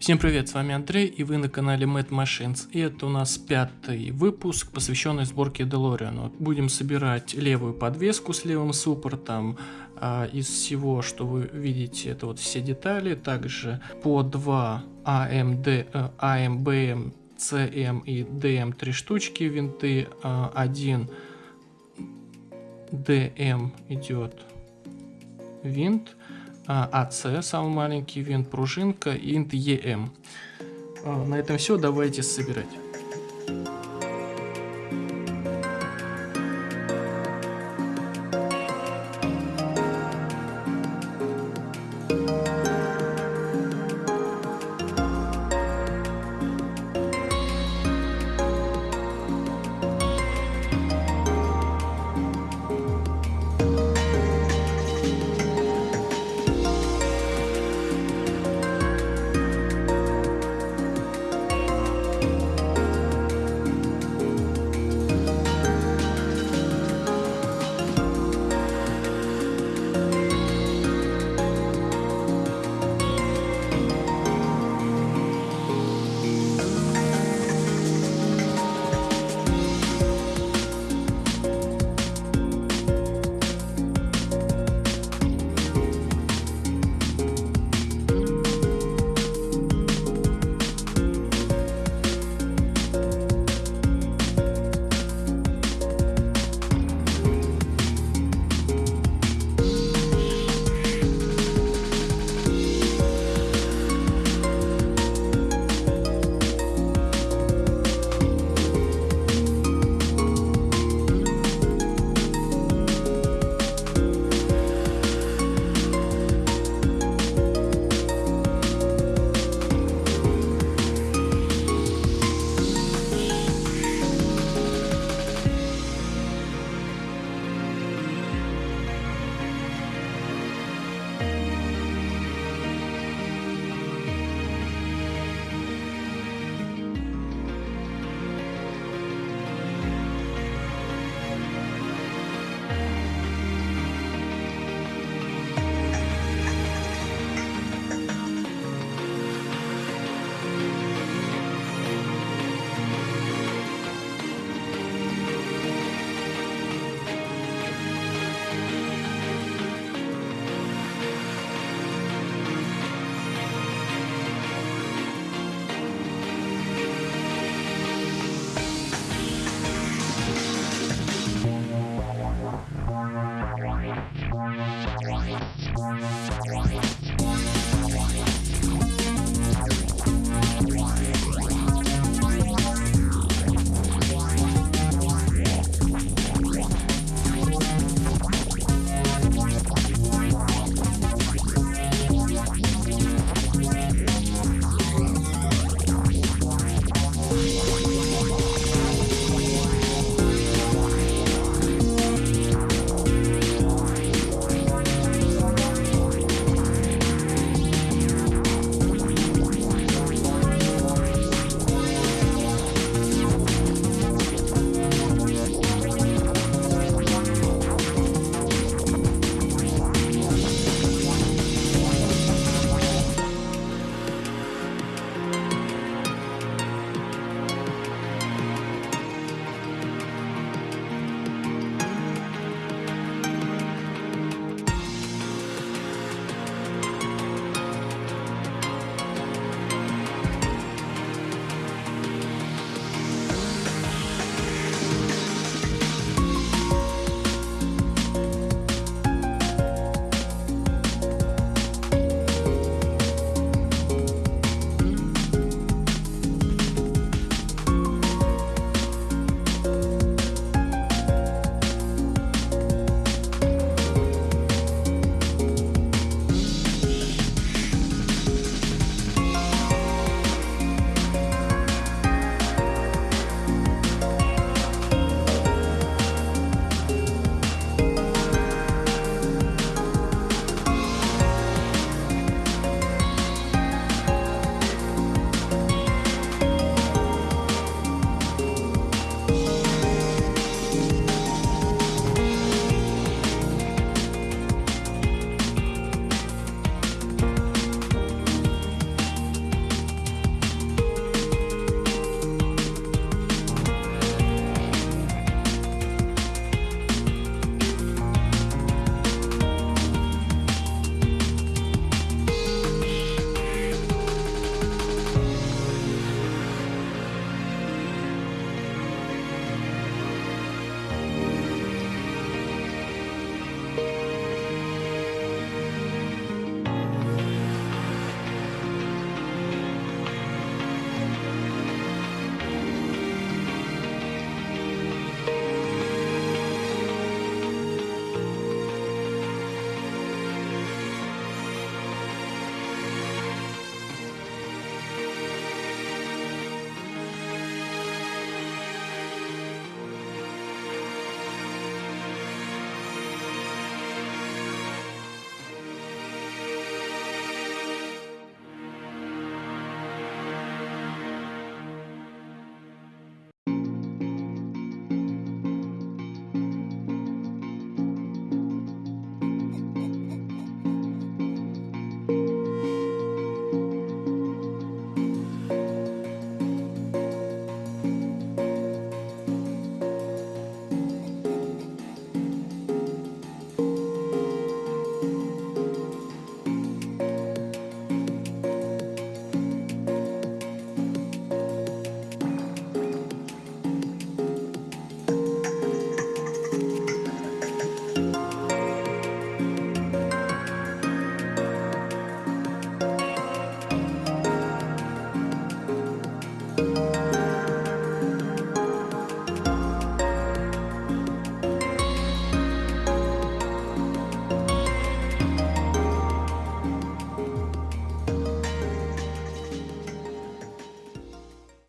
Всем привет, с вами Андрей и вы на канале Mad Machines. И это у нас пятый выпуск, посвященный сборке DeLorean. Будем собирать левую подвеску с левым суппортом. А, из всего, что вы видите, это вот все детали. Также по 2 AMD, AMBM, CM и DM три штучки винты. А, один DM идет винт АЦ, самый маленький винт, пружинка инт ЕМ. А, на этом все, давайте собирать.